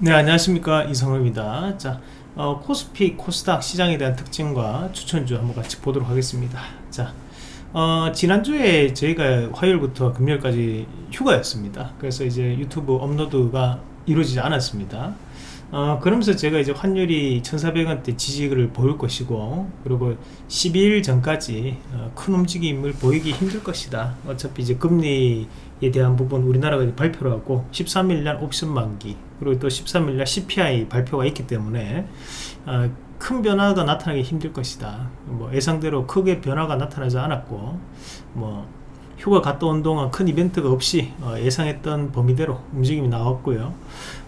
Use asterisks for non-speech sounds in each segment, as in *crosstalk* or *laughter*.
네 안녕하십니까. 이성호입니다. 자 어, 코스피 코스닥 시장에 대한 특징과 추천주 한번 같이 보도록 하겠습니다. 자 어, 지난주에 저희가 화요일부터 금요일까지 휴가였습니다. 그래서 이제 유튜브 업로드가 이루어지지 않았습니다. 어, 그러면서 제가 이제 환율이 1400원대 지지를 보일 것이고 그리고 12일 전까지 어, 큰 움직임을 보이기 힘들 것이다. 어차피 이제 금리 에 대한 부분 우리나라가 발표를 하고 13일날 옵션 만기 그리고 또 13일날 CPI 발표가 있기 때문에 어, 큰 변화가 나타나기 힘들 것이다. 뭐 예상대로 크게 변화가 나타나지 않았고 뭐 휴가 갔다 온 동안 큰 이벤트가 없이 어, 예상했던 범위대로 움직임이 나왔고요.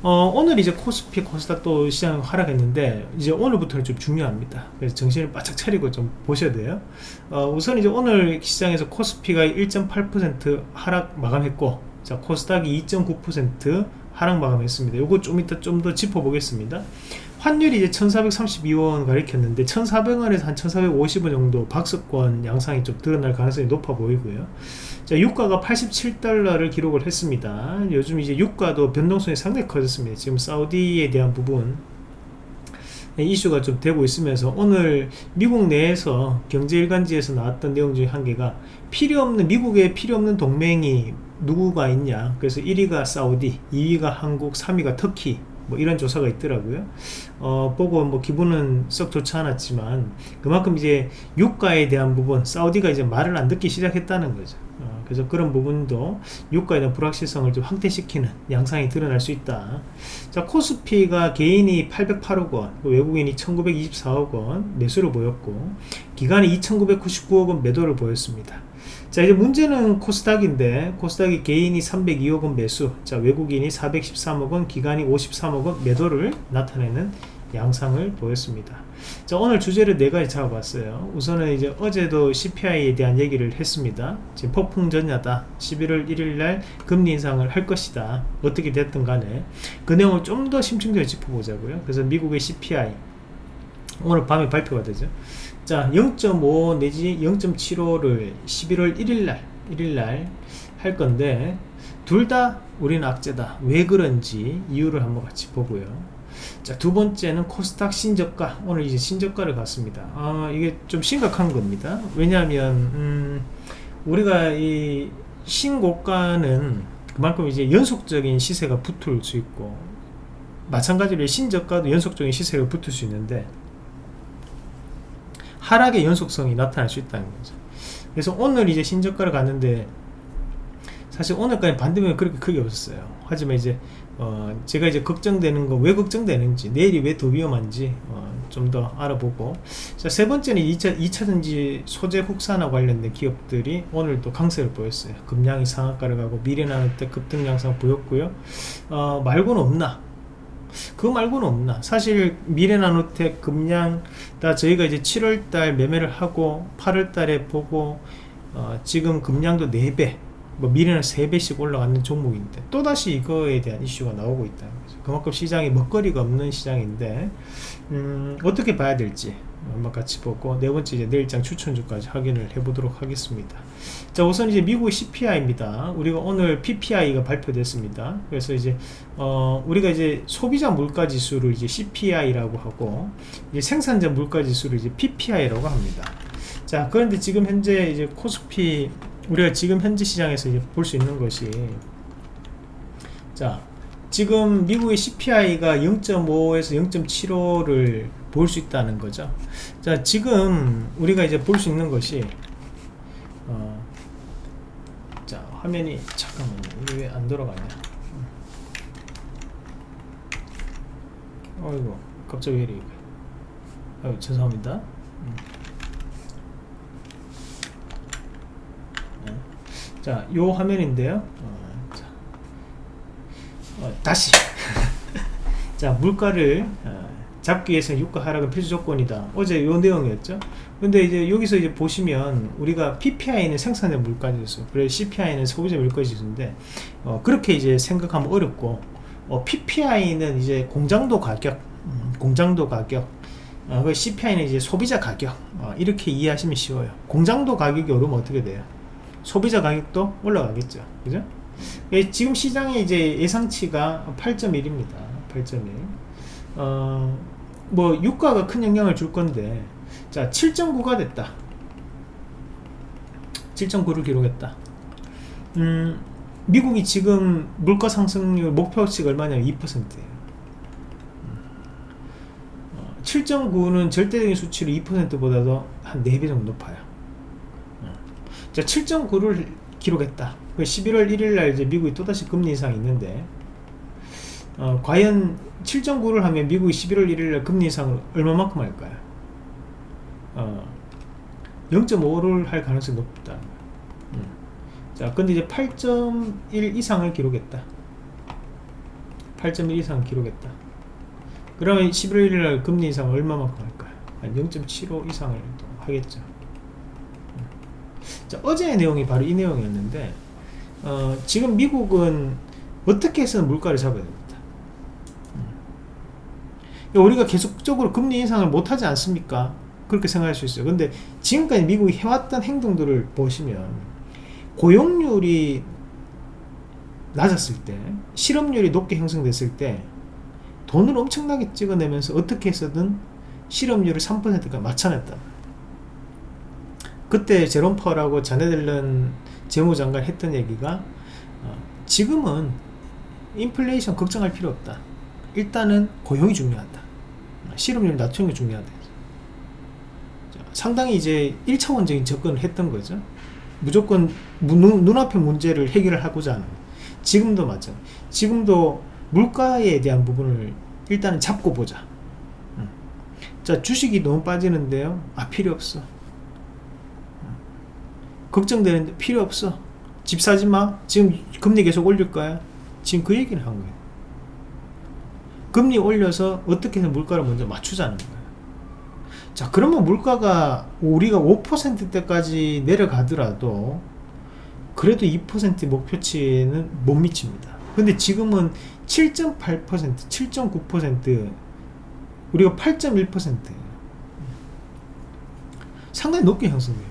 어, 오늘 이제 코스피 코스닥 또 시장 하락했는데 이제 오늘부터는 좀 중요합니다. 그래서 정신을 바짝 차리고 좀 보셔야 돼요. 어, 우선 이제 오늘 시장에서 코스피가 1.8% 하락 마감했고 자 코스닥이 2.9% 하락 마감했습니다. 요거 좀 이따 좀 더 짚어보겠습니다 환율이 이제 1432원 가리켰는데 1400원에서 한 1450원 정도 박스권 양상이 좀 드러날 가능성이 높아 보이고요. 자 유가가 87달러를 기록을 했습니다. 요즘 이제 유가도 변동성이 상당히 커졌습니다. 지금 사우디에 대한 부분 이슈가 좀 되고 있으면서 오늘 미국 내에서 경제일간지에서 나왔던 내용 중에 한 개가 필요 없는 미국에 필요 없는 동맹이 누구가 있냐. 그래서 1위가 사우디 2위가 한국 3위가 터키 뭐 이런 조사가 있더라고요. 어, 보고 뭐 기분은 썩 좋지 않았지만 그만큼 이제 유가에 대한 부분 사우디가 이제 말을 안 듣기 시작했다는 거죠. 어, 그래서 그런 부분도 유가에 대한 불확실성을 좀 확대시키는 양상이 드러날 수 있다. 자 코스피가 개인이 808억 원 외국인이 1924억 원 매수를 보였고 기간이 2999억 원 매도를 보였습니다 자 이제 문제는 코스닥인데 코스닥이 개인이 302억원 매수 자 외국인이 413억원 기관이 53억원 매도를 나타내는 양상을 보였습니다. 자 오늘 주제를 네 가지 잡아봤어요. 우선은 이제 어제도 CPI에 대한 얘기를 했습니다. 지금 폭풍전야다. 11월 1일날 금리 인상을 할 것이다. 어떻게 됐든 간에. 그 내용을 좀 더 심층적으로 짚어보자고요. 그래서 미국의 CPI 오늘 밤에 발표가 되죠 자 0.5 내지 0.75를 11월 1일날 1일날 할 건데 둘 다 우리는 악재다. 왜 그런지 이유를 한번 같이 보고요. 자두 번째는 코스닥 신저가. 오늘 이제 신저가를 갔습니다. 아 이게 좀 심각한 겁니다. 왜냐하면 음, 우리가 이 신고가는 그만큼 이제 연속적인 시세가 붙을 수 있고 마찬가지로 신저가도 연속적인 시세가 붙을 수 있는데 하락의 연속성이 나타날 수 있다는 거죠. 그래서 오늘 이제 신저가를 갔는데 사실 오늘까지 반등은 그렇게 크게 없었어요. 하지만 이제 어 제가 이제 걱정되는 거 왜 걱정되는지 내일이 왜 더 위험한지 어 좀 더 알아보고. 자 세 번째는 2차, 2차전지 소재 국산화 관련된 기업들이 오늘 또 강세를 보였어요. 금량이 상한가를 가고 미래나노때 급등 양상 보였고요. 어 말고는 없나? 그거 말고는 없나? 사실 미래나노텍 금량 다 저희가 이제 7월달 매매를 하고 8월달에 보고 어, 지금 금량도 4배 뭐 미래는 3배씩 올라가는 종목인데 또다시 이거에 대한 이슈가 나오고 있다는 거죠 그만큼 시장에 먹거리가 없는 시장인데 음, 어떻게 봐야 될지 한번 같이 보고 네 번째 이제 내일장 추천주까지 확인을 해보도록 하겠습니다. 자 우선 이제 미국의 CPI입니다. 우리가 오늘 PPI가 발표됐습니다. 그래서 이제 어 우리가 이제 소비자 물가 지수를 이제 CPI라고 하고 이제 생산자 물가 지수를 이제 PPI라고 합니다. 자 그런데 지금 현재 이제 코스피 우리가 지금 현재 시장에서 이제 볼 수 있는 것이 자 지금 미국의 CPI가 0.5에서 0.75를 볼 수 있다는 거죠 자 지금 우리가 이제 볼 수 있는 것이 어, 자 화면이 잠깐만요 왜 안 돌아가냐 어이구 갑자기 왜 이래 아유 죄송합니다 음. 네. 자요 화면인데요 어, 자. 어, 다시. *laughs* 자 물가를 어, 잡기 위해서 유가 하락은 필수 조건이다. 어제 요 내용이었죠? 근데 이제 여기서 이제 보시면 우리가 PPI는 생산자 물가 지수 그리고 CPI는 소비자 물가 지수인데 어, 그렇게 이제 생각하면 어렵고 어, PPI는 이제 공장도 가격 음, 공장도 가격 어, 그 CPI는 이제 소비자 가격 어, 이렇게 이해하시면 쉬워요. 공장도 가격이 오르면 어떻게 돼요? 소비자 가격도 올라가겠죠. 그죠? 예, 지금 시장의 이제 예상치가 8.1입니다. 8.1 어, 뭐 유가가 큰 영향을 줄 건데 자 7.9가 됐다. 7.9를 기록했다. 음, 미국이 지금 물가 상승률 목표치가 얼마냐면 2%예요. 7.9는 절대적인 수치로 2%보다도 한 4배 정도 높아요. 어. 자 7.9를 기록했다 11월 1일 날 이제 미국이 또다시 금리 인상이 있는데 어, 과연 7.9를 하면 미국이 11월 1일 날 금리 인상을 얼마만큼 할까요? 어, 0.5를 할 가능성이 높다 음. 자 근데 이제 8.1 이상을 기록했다 8.1 이상 기록했다 그러면 11월 1일 날 금리 인상 얼마만큼 할까요? 한0.75 이상을 또 하겠죠 음. 자 어제의 내용이 바로 이 내용이었는데 어, 지금 미국은 어떻게 해서는 물가를 잡아야 됩니다 음. 우리가 계속적으로 금리 인상을 못하지 않습니까? 그렇게 생각할 수 있어요. 근데 지금까지 미국이 해왔던 행동들을 보시면 고용률이 낮았을 때 실업률이 높게 형성됐을 때 돈을 엄청나게 찍어내면서 어떻게 해서든 실업률을 3%가 맞춰냈다. 그때 제롬 파월하고 자네들런 재무장관 했던 얘기가 어, 지금은 인플레이션 걱정할 필요 없다. 일단은 고용이 중요하다. 실업률 낮추는 게 중요하다. 상당히 이제 1차원적인 접근을 했던 거죠. 무조건 눈, 눈앞의 문제를 해결을 하고자 하는 지금도 맞죠. 지금도 물가에 대한 부분을 일단은 잡고 보자. 음. 자 주식이 너무 빠지는데요. 아 필요 없어. 음. 걱정되는데 필요 없어. 집 사지 마. 지금 금리 계속 올릴 거야. 지금 그 얘기를 한 거예요. 금리 올려서 어떻게 해서 물가를 먼저 맞추자는 거예요. 자 그러면 물가가 우리가 5%대까지 내려가더라도 그래도 2% 목표치는 못 미칩니다 근데 지금은 7.8% 7.9% 우리가 8.1% 상당히 높게 형성됩니다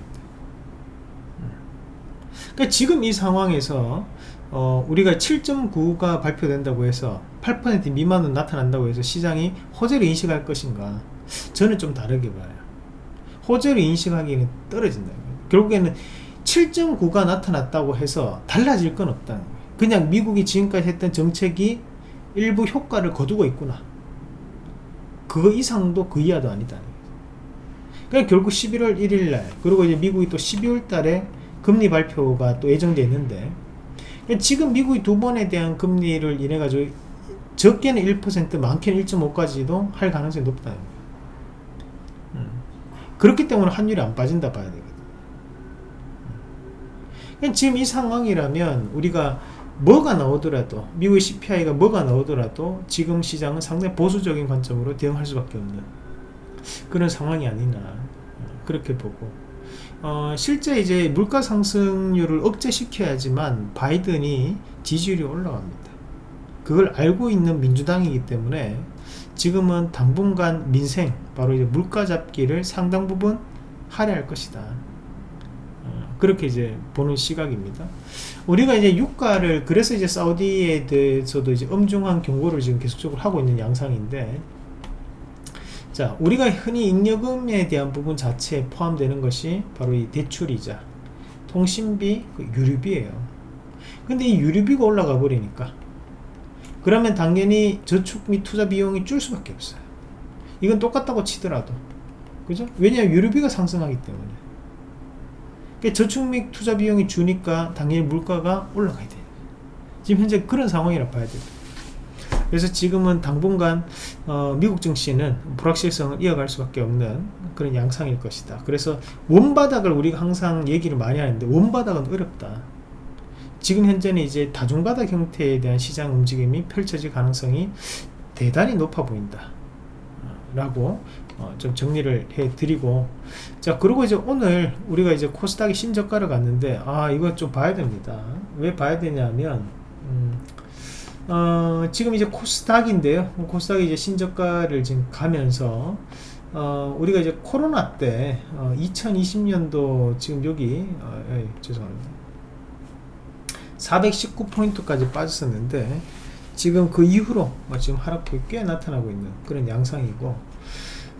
그러니까 지금 이 상황에서 어, 우리가 7.9가 발표된다고 해서 8% 미만은 나타난다고 해서 시장이 호재를 인식할 것인가? 저는 좀 다르게 봐요. 호재를 인식하기에는 떨어진다. 결국에는 7.9가 나타났다고 해서 달라질 건 없다는 거예요. 그냥 미국이 지금까지 했던 정책이 일부 효과를 거두고 있구나. 그거 이상도 그 이하도 아니다 그러니까 결국 11월 1일날 그리고 이제 미국이 또 12월 달에 금리 발표가 또 예정되어 있는데 그러니까 지금 미국이 두 번에 대한 금리를 인해 가지고 적게는 1% 많게는 1.5까지도 할 가능성이 높다. 그렇기 때문에 환율이 안 빠진다 봐야 되거든. 음. 지금 이 상황이라면 우리가 뭐가 나오더라도 미국의 CPI가 뭐가 나오더라도 지금 시장은 상당히 보수적인 관점으로 대응할 수밖에 없는 그런 상황이 아니나 어, 그렇게 보고 어, 실제 이제 물가 상승률을 억제시켜야지만 바이든이 지지율이 올라갑니다. 그걸 알고 있는 민주당이기 때문에 지금은 당분간 민생 바로 이제 물가 잡기를 상당 부분 할애할 것이다. 어, 그렇게 이제 보는 시각입니다. 우리가 이제 유가를 그래서 이제 사우디에 대해서도 이제 엄중한 경고를 지금 계속적으로 하고 있는 양상인데 자 우리가 흔히 잉여금에 대한 부분 자체에 포함되는 것이 바로 이 대출이자 통신비 그 유류비예요. 근데 이 유류비가 올라가 버리니까 그러면 당연히 저축 및 투자 비용이 줄 수밖에 없어요. 이건 똑같다고 치더라도. 그죠? 왜냐하면 유류비가 상승하기 때문에. 그러니까 저축 및 투자 비용이 주니까 당연히 물가가 올라가야 돼요. 지금 현재 그런 상황이라 봐야 돼요 그래서 지금은 당분간 어, 미국 증시는 불확실성을 이어갈 수밖에 없는 그런 양상일 것이다. 그래서 원바닥을 우리가 항상 얘기를 많이 하는데 원바닥은 어렵다. 지금 현재는 이제 다중바닥 형태에 대한 시장 움직임이 펼쳐질 가능성이 대단히 높아 보인다. 라고 어, 좀 정리를 해 드리고. 자 그리고 이제 오늘 우리가 이제 코스닥이 신저가를 갔는데 아 이거 좀 봐야 됩니다. 왜 봐야 되냐면 음, 어, 지금 이제 코스닥인데요. 코스닥이 이제 신저가를 지금 가면서 어, 우리가 이제 코로나 때 2020년도 지금 여기 에이, 죄송합니다. 419포인트까지 빠졌었는데 지금 그 이후로 뭐 지금 하락폭이 꽤 나타나고 있는 그런 양상이고.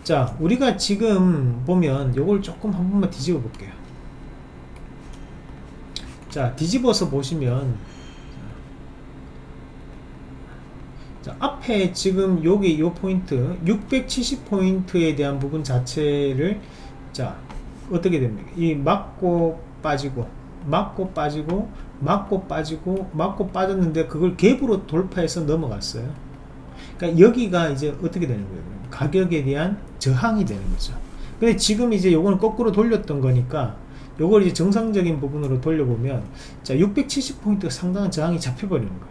자 우리가 지금 보면 요걸 조금 한 번만 뒤집어 볼게요. 자 뒤집어서 보시면 자, 앞에 지금 여기 요 포인트 670포인트에 대한 부분 자체를 자 어떻게 됩니까? 이 맞고 빠지고 맞고 빠지고 맞고 빠지고 맞고 빠졌는데 그걸 갭으로 돌파해서 넘어갔어요. 그러니까 여기가 이제 어떻게 되는 거예요? 가격에 대한 저항이 되는 거죠. 근데 지금 이제 요거는 거꾸로 돌렸던 거니까 요걸 이제 정상적인 부분으로 돌려보면 자 670포인트가 상당한 저항이 잡혀버리는 거예요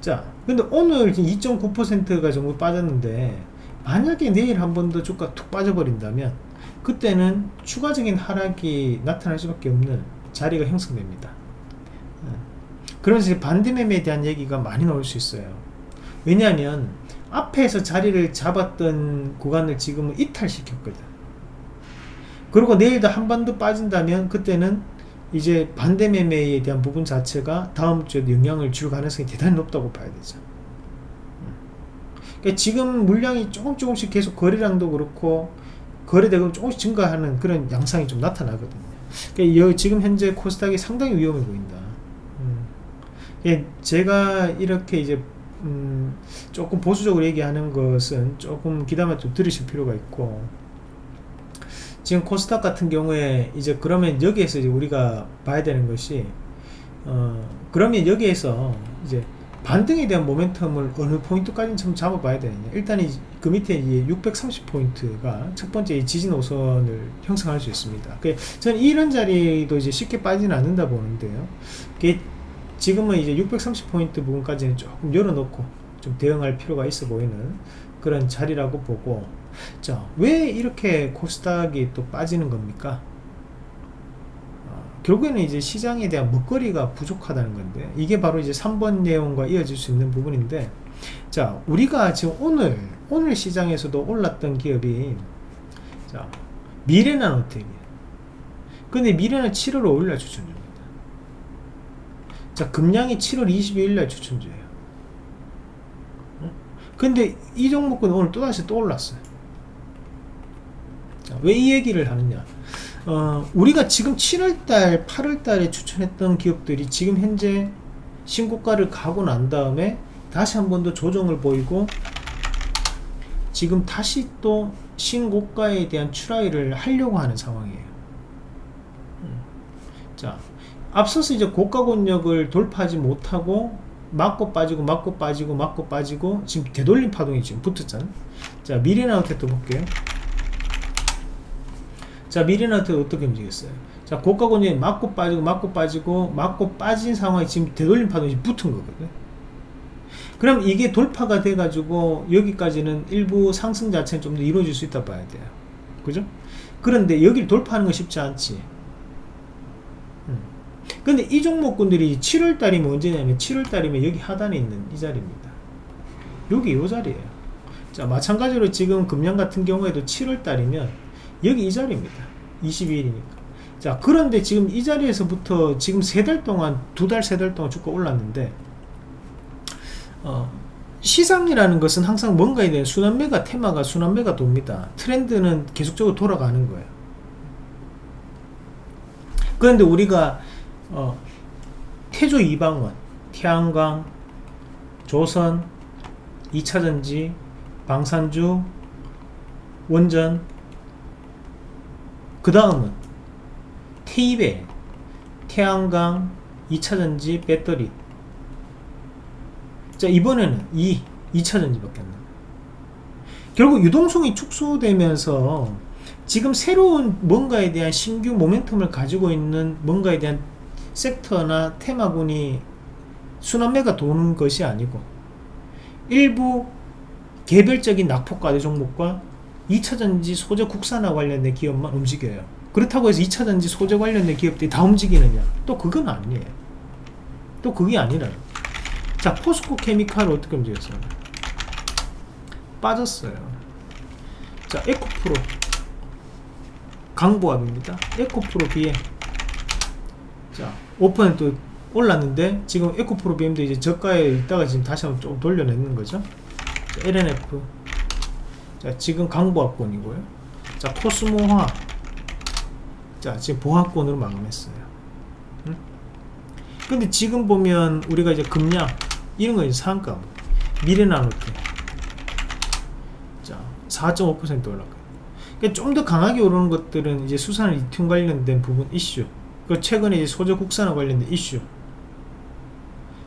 자 근데 오늘 2.9%가 정도 빠졌는데 만약에 내일 한 번 더 주가 툭 빠져버린다면 그때는 추가적인 하락이 나타날 수밖에 없는 자리가 형성됩니다. 어. 그러면서 반대 매매에 대한 얘기가 많이 나올 수 있어요. 왜냐하면 앞에서 자리를 잡았던 구간을 지금은 이탈시켰거든. 그리고 내일도 한 번 더 빠진다면 그때는 이제 반대 매매에 대한 부분 자체가 다음 주에도 영향을 줄 가능성이 대단히 높다고 봐야 되죠. 그러니까 지금 물량이 조금 조금씩 계속 거래량도 그렇고 거래대금 조금씩 증가하는 그런 양상이 좀 나타나거든요. 그러니까 지금 현재 코스닥이 상당히 위험해 보인다. 음. 그러니까 제가 이렇게 이제 음 조금 보수적으로 얘기하는 것은 조금 기다만 좀 들으실 필요가 있고 지금 코스닥 같은 경우에 이제 그러면 여기에서 이제 우리가 봐야 되는 것이 어 그러면 여기에서 이제 반등에 대한 모멘텀을 어느 포인트까지 좀 잡아봐야 되느냐. 일단 그 밑에 630포인트가 첫 번째 지진 노선을 형성할 수 있습니다. 그 저는 이런 자리도 이제 쉽게 빠지는 않는다 보는데요. 지금은 이제 630포인트 부분까지는 조금 열어놓고 좀 대응할 필요가 있어 보이는 그런 자리라고 보고 자 왜 이렇게 코스닥이 또 빠지는 겁니까? 결국에는 이제 시장에 대한 먹거리가 부족하다는 건데 이게 바로 이제 3번 내용과 이어질 수 있는 부분인데 자 우리가 지금 오늘 오늘 시장에서도 올랐던 기업이 자 미래나노텍 근데 미래는 7월 5일날 추천줍니다. 자 금량이 7월 22일날 추천주예요 근데 이 종목은 오늘 또다시 또 올랐어요. 왜 이 얘기를 하느냐. 어, 우리가 지금 7월달 8월달에 추천했던 기업들이 지금 현재 신고가를 가고 난 다음에 다시 한 번 더 조정을 보이고 지금 다시 또 신고가에 대한 추라이를 하려고 하는 상황이에요. 음. 자 앞서서 이제 고가 권역을 돌파하지 못하고 맞고 빠지고 맞고 빠지고 맞고 빠지고 지금 되돌림 파동이 지금 붙었잖아. 자 미래나우텍도 볼게요. 자 미래나트 어떻게 움직였어요? 자 고가권이 맞고 빠지고 맞고 빠지고 맞고 빠진 상황이 지금 되돌림 파동이 붙은 거거든. 그럼 이게 돌파가 돼 가지고 여기까지는 일부 상승 자체는 좀 더 이루어질 수 있다 봐야 돼요. 그죠? 그런데 여기를 돌파하는 건 쉽지 않지. 음. 근데 이 종목군들이 7월달이면 언제냐면 7월달이면 여기 하단에 있는 이 자리입니다. 여기 이 자리에요. 자 마찬가지로 지금 금년 같은 경우에도 7월달이면 여기 이 자리입니다. 22일이니까. 자 그런데 지금 이 자리에서부터 지금 세 달 동안 두 달 세 달 동안 주가 올랐는데 어, 시장이라는 것은 항상 뭔가에 대한 순환매가 테마가 순환매가 돕니다. 트렌드는 계속적으로 돌아가는 거예요. 그런데 우리가 어, 태조 이방원 태양광 조선 2차전지 방산주 원전. 그 다음은 테이베 태양광 2차전지 배터리. 자 이번에는 이 2차전지 밖에 안나 결국 유동성이 축소되면서 지금 새로운 뭔가에 대한 신규 모멘텀을 가지고 있는 뭔가에 대한 섹터나 테마군이 순환매가 도는 것이 아니고 일부 개별적인 낙폭과대 종목과 2차전지 소재 국산화 관련된 기업만 움직여요. 그렇다고 해서 2차전지 소재 관련된 기업들이 다 움직이느냐? 또 그건 아니에요. 또 그게 아니라 자 포스코 케미칼 어떻게 움직였어요? 빠졌어요. 자 에코프로. 강보합입니다. 에코프로 비행 자 5% 올랐는데 지금 에코프로 BM도 이제 저가에 있다가 지금 다시 한번 좀 돌려내는 거죠? 자, LNF 자 지금 강보합권이고요. 자 코스모화. 자 지금 보합권으로 마감했어요. 응? 근데 지금 보면 우리가 이제 금량 이런 거 이제 상가 미래나노테 자4.5% 올라가요. 그러니까 좀 더 강하게 오르는 것들은 이제 수산 리튬 관련된 부분 이슈 그 최근에 소재 국산화 관련된 이슈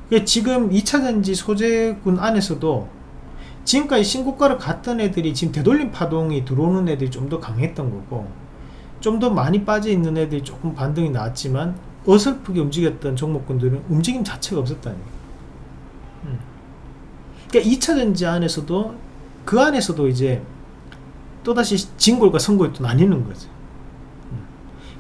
그러니까 지금 2차전지 소재군 안에서도 지금까지 신고가를 갔던 애들이 지금 되돌림 파동이 들어오는 애들이 좀 더 강했던 거고 좀 더 많이 빠져 있는 애들이 조금 반등이 나왔지만 어설프게 움직였던 종목군들은 움직임 자체가 없었다니 음. 그러니까 2차전지 안에서도 그 안에서도 이제 또다시 진골과 선골이 또 나뉘는 거죠 음.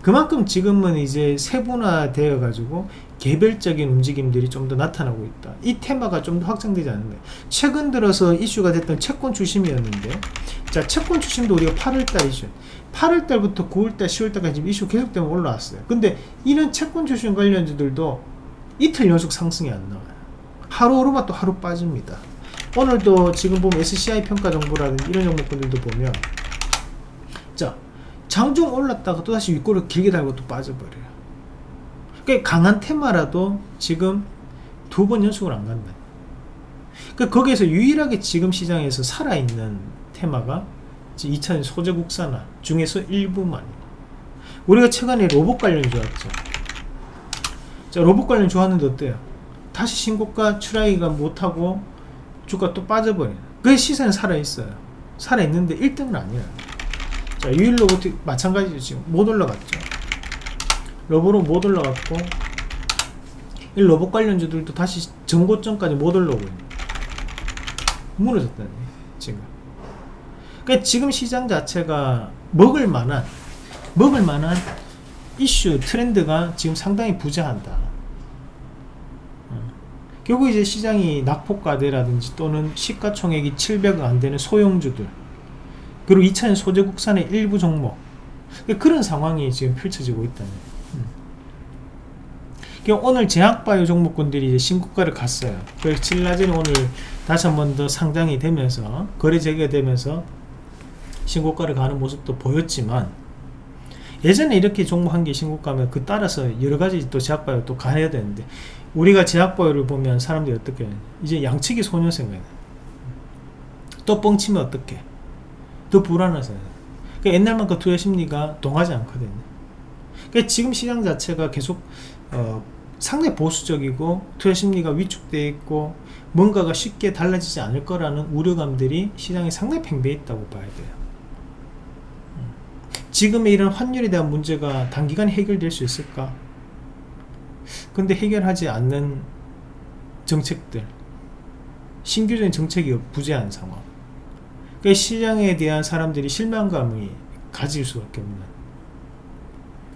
그만큼 지금은 이제 세분화되어 가지고 개별적인 움직임들이 좀 더 나타나고 있다. 이 테마가 좀 더 확장되지 않는데 최근 들어서 이슈가 됐던 채권 추심이었는데 자 채권 추심도 우리가 8월달 이슈 8월달부터 9월달 10월달까지 지금 이슈 계속되면 올라왔어요. 근데 이런 채권 추심 관련주들도 이틀 연속 상승이 안 나와요. 하루 오르면 또 하루 빠집니다. 오늘도 지금 보면 SCI 평가 정보라든지 이런 종목들도 보면 자 장중 올랐다가 또다시 윗골을 길게 달고 또 빠져버려요. 그 강한 테마라도 지금 두 번 연속으로 안 간다. 그 거기에서 유일하게 지금 시장에서 살아있는 테마가 2차전 소재 국산화 중에서 일부만. 우리가 최근에 로봇 관련이 좋았죠. 자 로봇 관련 좋았는데 어때요? 다시 신고가 추라이가 못하고 주가 또 빠져버리는 그 시세는 살아있어요. 살아있는데 1등은 아니에요 자 유일 로봇 마찬가지죠 지금. 못 올라갔죠. 러브로 못 올라갔고 이 로봇 관련주들도 다시 전고점까지 못 올라오고 있는 무너졌다네 지금. 그러니까 지금 시장 자체가 먹을 만한 먹을 만한 이슈 트렌드가 지금 상당히 부재한다. 결국 이제 시장이 낙폭과대라든지 또는 시가총액이 700억 안되는 소형주들 그리고 2차전 소재 국산의 일부 종목. 그러니까 그런 상황이 지금 펼쳐지고 있다는 음. 오늘 제약바이오 종목군들이 이제 신고가를 갔어요. 그래서 칠라젠이 오늘 다시 한 번 더 상장이 되면서 거래 재개되면서 신고가를 가는 모습도 보였지만 예전에 이렇게 종목 한 개 신고가면 그 따라서 여러가지 또 제약바이오 또 가야 되는데 우리가 제약보유를 보면 사람들이 어떻게 이제 양측이 소녀 생각해 또 뻥치면 어떻게 더 불안하잖아요. 그러니까 옛날만큼 투자 심리가 동하지 않거든요. 그러니까 지금 시장 자체가 계속 어, 상당히 보수적이고 투자 심리가 위축되어 있고 뭔가가 쉽게 달라지지 않을 거라는 우려감들이 시장에 상당히 팽배해 있다고 봐야 돼요. 음. 지금의 이런 환율에 대한 문제가 단기간에 해결될 수 있을까? 근데 해결하지 않는 정책들 신규적인 정책이 부재한 상황 그러니까 시장에 대한 사람들이 실망감이 가질 수밖에 없는.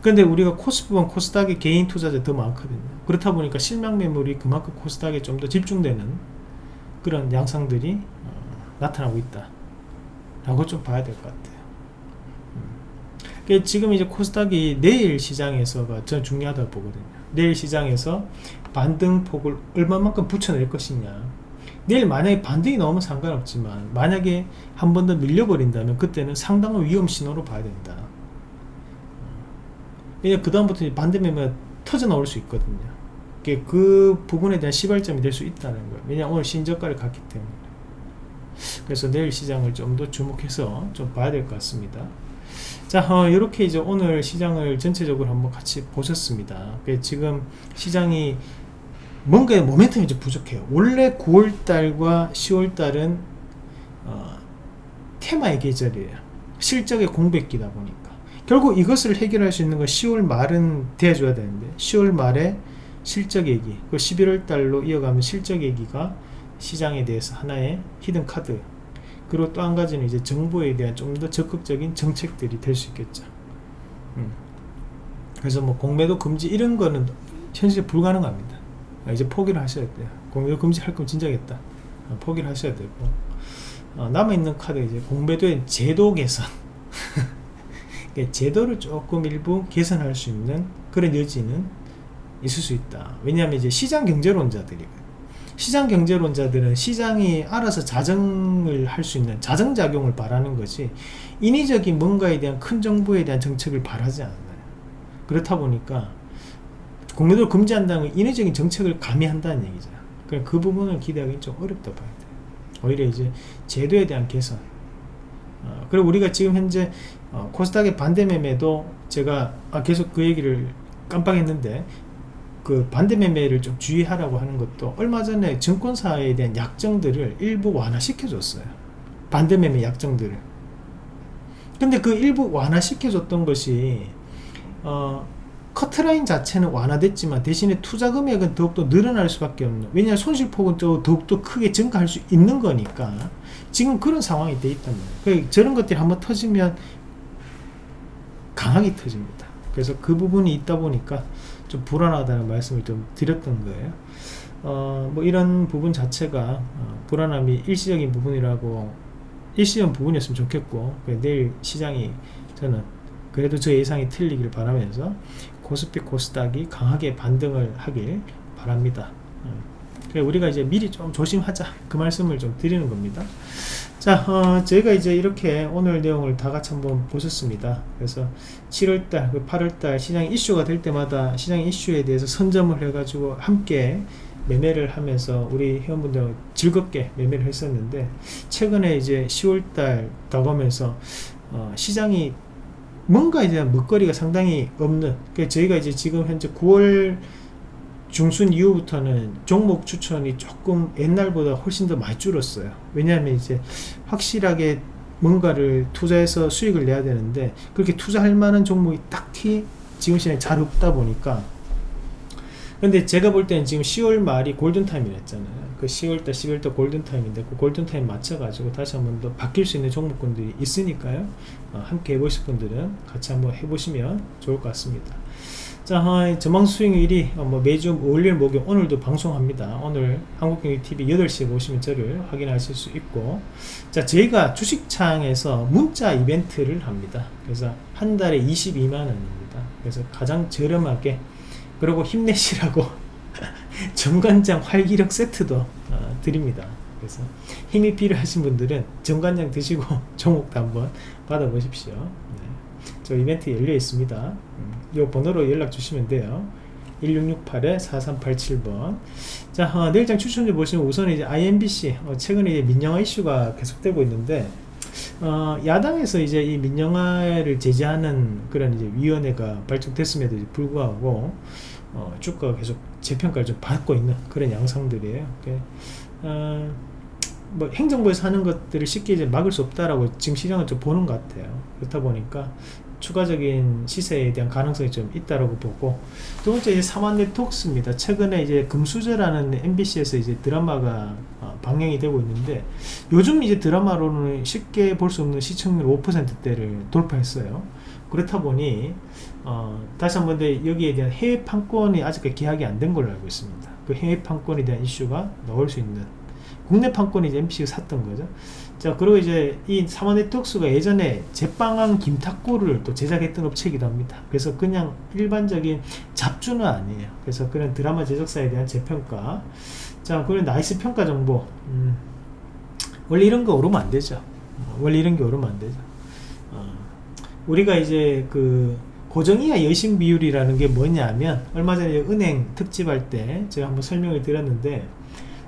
근데 우리가 코스프와 코스닥의 개인 투자자 더 많거든요. 그렇다 보니까 실망 매물이 그만큼 코스닥에 좀 더 집중되는 그런 양상들이 어, 나타나고 있다. 라고 좀 봐야 될 것 같아요. 음. 지금 이제 코스닥이 내일 시장에서가 전 중요하다고 보거든요. 내일 시장에서 반등폭을 얼마만큼 붙여낼 것이냐 내일 만약에 반등이 나오면 상관없지만 만약에 한 번 더 밀려버린다면 그때는 상당한 위험 신호로 봐야 된다. 왜냐 그 다음부터 반대 매매가 터져 나올 수 있거든요. 그 부분에 대한 시발점이 될 수 있다는 거예요. 왜냐 오늘 신저가를 갔기 때문에. 그래서 내일 시장을 좀 더 주목해서 좀 봐야 될 것 같습니다. 자 어, 이렇게 이제 오늘 시장을 전체적으로 한번 같이 보셨습니다. 지금 시장이 뭔가 모멘텀이 좀 부족해요 원래 9월달과 10월달은 어, 테마의 계절이에요 실적의 공백기다 보니까 결국 이것을 해결할 수 있는 건 10월 말은 돼줘야 되는데 10월 말에 실적 얘기 그 11월 달로 이어가면 실적 얘기가 시장에 대해서 하나의 히든 카드 그리고 또 한 가지는 이제 정부에 대한 좀 더 적극적인 정책들이 될 수 있겠죠. 음. 그래서 뭐 공매도 금지 이런 거는 현실 불가능합니다. 이제 포기를 하셔야 돼요. 공매도 금지할 거면 진작했다. 어, 포기를 하셔야 되고. 어, 남아있는 카드 이제 공매도의 제도 개선. *laughs* 제도를 조금 일부 개선할 수 있는 그런 여지는 있을 수 있다. 왜냐하면 이제 시장 경제론자들이 시장 경제론자들은 시장이 알아서 자정을 할 수 있는 자정작용을 바라는 것이 인위적인 뭔가에 대한 큰 정보에 대한 정책을 바라지 않아요. 그렇다 보니까 공매도를 금지한다는 건 인위적인 정책을 가미한다는 얘기죠 그러니까 그 부분을 기대하기 좀 어렵다 봐야 돼요. 오히려 이제 제도에 대한 개선. 어, 그리고 우리가 지금 현재 어, 코스닥의 반대 매매도 제가 아, 계속 그 얘기를 깜빡했는데 그 반대 매매를 좀 주의하라고 하는 것도 얼마 전에 증권사에 대한 약정들을 일부 완화시켜 줬어요. 반대 매매 약정들을. 근데 그 일부 완화시켜 줬던 것이 어, 커트라인 자체는 완화됐지만 대신에 투자 금액은 더욱더 늘어날 수밖에 없는 왜냐하면 손실폭은 또 더욱더 크게 증가할 수 있는 거니까 지금 그런 상황이 돼 있단 말이에요. 그러니까 저런 것들이 한번 터지면 강하게 터집니다. 그래서 그 부분이 있다 보니까 좀 불안하다는 말씀을 좀 드렸던 거예요. 어, 뭐 이런 부분 자체가 어, 불안함이 일시적인 부분이라고 일시적 부분이었으면 좋겠고 내일 시장이 저는 그래도 저 예상이 틀리길 바라면서 코스피 코스닥이 강하게 반등을 하길 바랍니다. 어, 우리가 이제 미리 좀 조심하자. 그 말씀을 좀 드리는 겁니다. 자 어, 저희가 이제 이렇게 오늘 내용을 다 같이 한번 보셨습니다. 그래서 7월달 8월달 시장 이슈가 될 때마다 시장 이슈에 대해서 선점을 해 가지고 함께 매매를 하면서 우리 회원분들 즐겁게 매매를 했었는데 최근에 이제 10월달 다가오면서 어, 시장이 뭔가에 대한 먹거리가 상당히 없는 그러니까 저희가 이제 지금 현재 9월 중순 이후부터는 종목 추천이 조금 옛날보다 훨씬 더 많이 줄었어요. 왜냐하면 이제 확실하게 뭔가를 투자해서 수익을 내야 되는데 그렇게 투자할 만한 종목이 딱히 지금 시장에 잘 없다 보니까 근데 제가 볼 때는 지금 10월 말이 골든타임이랬잖아요. 그 10월달 11월달 골든타임인데 그 골든타임 맞춰가지고 다시 한번 더 바뀔 수 있는 종목군들이 있으니까요. 어, 함께 해보실 분들은 같이 한번 해보시면 좋을 것 같습니다. 자 어, 전망 수익률이 어, 뭐 매주 월요일 목요일 오늘도 방송합니다. 오늘 한국경제TV 8시에 보시면 저를 확인하실 수 있고. 자 저희가 주식창에서 문자 이벤트를 합니다. 그래서 한 달에 22만원입니다. 그래서 가장 저렴하게 그리고 힘내시라고 *laughs* 정관장 활기력 세트도 어, 드립니다. 그래서 힘이 필요하신 분들은 정관장 드시고 *laughs* 종목도 한번 받아보십시오. 네. 저 이벤트 열려 있습니다. 음, 이 번호로 연락 주시면 돼요. 1668-4387번. 자 어, 내일장 추천주 보시면 우선 이제 IMBC 어, 최근에 이제 민영화 이슈가 계속되고 있는데 어, 야당에서 이제 이 민영화를 제재하는 그런 이제 위원회가 발족됐음에도 불구하고 어, 주가가 계속 재평가를 좀 받고 있는 그런 양상들이에요. 어, 뭐 행정부에서 하는 것들을 쉽게 이제 막을 수 없다라고 지금 시장은 좀 보는 것 같아요. 그렇다 보니까 추가적인 시세에 대한 가능성이 좀 있다라고 보고 두 번째 이제 사만 네트웍스입니다. 최근에 이제 금수저라는 MBC에서 이제 드라마가 어, 방영이 되고 있는데 요즘 이제 드라마로는 쉽게 볼 수 없는 시청률 5%대를 돌파했어요. 그렇다 보니 어, 다시 한번 여기에 대한 해외 판권이 아직까지 계약이 안 된 걸로 알고 있습니다. 그 해외 판권에 대한 이슈가 나올 수 있는 국내 판권이 이제 MBC가 샀던 거죠. 자 그리고 이제 이 삼화 네트웍스가 예전에 제빵한 김탁구를 또 제작했던 업체이기도 합니다. 그래서 그냥 일반적인 잡주는 아니에요. 그래서 그런 드라마 제작사에 대한 재평가. 자 그리고 나이스 평가 정보. 음, 원래 이런 거 오르면 안 되죠. 어, 원래 이런 게 오르면 안 되죠. 어, 우리가 이제 그 고정이하 여신 비율이라는 게 뭐냐면 얼마 전에 은행 특집할 때 제가 한번 설명을 드렸는데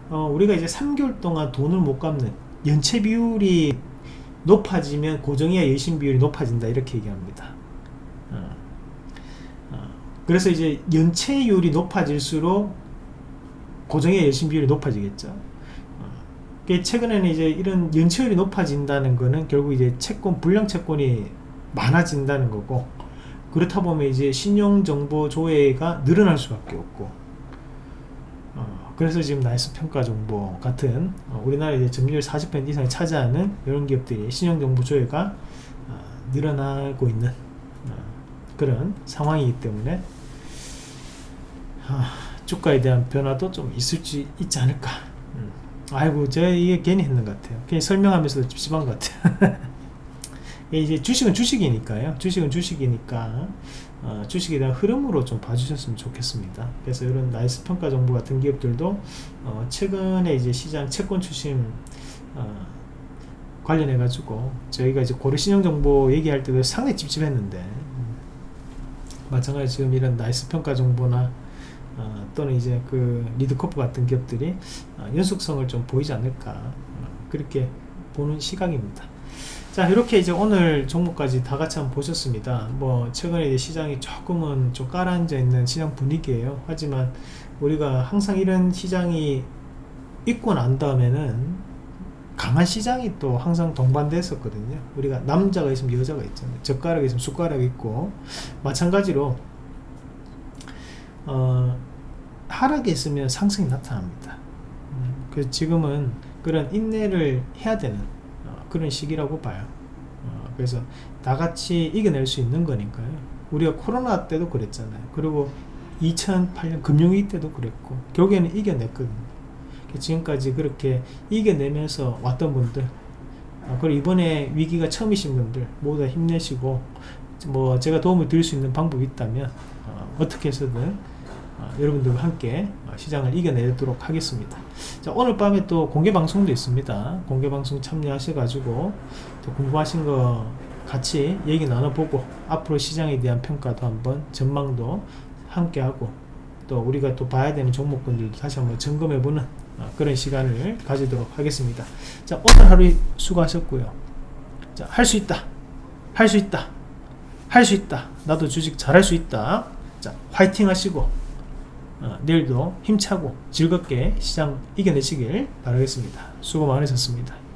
어, 우리가 이제 3개월 동안 돈을 못 갚는 연체 비율이 높아지면 고정이야 여신 비율이 높아진다 이렇게 얘기합니다 어. 어. 그래서 이제 연체율이 높아질수록 고정의 여신 비율이 높아지겠죠 어. 최근에는 이제 이런 연체율이 높아진다는 거는 결국 이제 채권 불량 채권이 많아진다는 거고 그렇다 보면 이제 신용정보 조회가 늘어날 수밖에 없고 그래서 지금 나이스 평가 정보 같은 어, 우리나라 이제 점유율 40% 이상을 차지하는 이런 기업들이 신용정보 조회가 어, 늘어나고 있는 어, 그런 상황이기 때문에 주가에 대한 변화도 좀 있을 수 있지 않을까. 음. 아이고 제가 이게 괜히 했는 것 같아요. 괜히 설명하면서도 찝찝한 것 같아요 *laughs* 이제 주식은 주식이니까요. 주식은 주식이니까 어, 주식에 대한 흐름으로 좀 봐주셨으면 좋겠습니다. 그래서 이런 나이스 평가 정보 같은 기업들도 어, 최근에 이제 시장 채권 추심 어, 관련해 가지고 저희가 이제 고려 신용 정보 얘기할 때도 상당히 찝찝했는데 음, 마찬가지 지금 이런 나이스 평가 정보나 어, 또는 이제 그 리드코프 같은 기업들이 어, 연속성을 좀 보이지 않을까 어, 그렇게 보는 시각입니다. 자 이렇게 이제 오늘 종목까지 다 같이 한번 보셨습니다. 뭐 최근에 시장이 조금은 좀 깔아앉아 있는 시장 분위기예요. 하지만 우리가 항상 이런 시장이 있고 난 다음에는 강한 시장이 또 항상 동반됐었거든요. 우리가 남자가 있으면 여자가 있잖아요. 젓가락이 있으면 숟가락이 있고 마찬가지로 어, 하락이 있으면 상승이 나타납니다. 음, 그래서 지금은 그런 인내를 해야 되는 어, 그런 시기라고 봐요. 어, 그래서 다 같이 이겨낼 수 있는 거니까요. 우리가 코로나 때도 그랬잖아요. 그리고 2008년 금융위기 때도 그랬고 결국에는 이겨냈거든요. 지금까지 그렇게 이겨내면서 왔던 분들 어, 그리고 이번에 위기가 처음이신 분들 모두 다 힘내시고 뭐 제가 도움을 드릴 수 있는 방법이 있다면 어, 어떻게 해서든 어, 여러분들과 함께 어, 시장을 이겨내도록 하겠습니다. 자, 오늘 밤에 또 공개 방송도 있습니다. 공개 방송 참여하셔가지고 또 궁금하신 거 같이 얘기 나눠보고 앞으로 시장에 대한 평가도 한번 전망도 함께하고 또 우리가 또 봐야 되는 종목군들도 다시 한번 점검해보는 어, 그런 시간을 가지도록 하겠습니다. 자, 오늘 하루 수고하셨고요. 자, 할 수 있다. 할 수 있다. 할 수 있다. 나도 주식 잘할 수 있다. 자, 화이팅 하시고 어, 내일도 힘차고 즐겁게 시장 이겨내시길 바라겠습니다. 수고 많으셨습니다.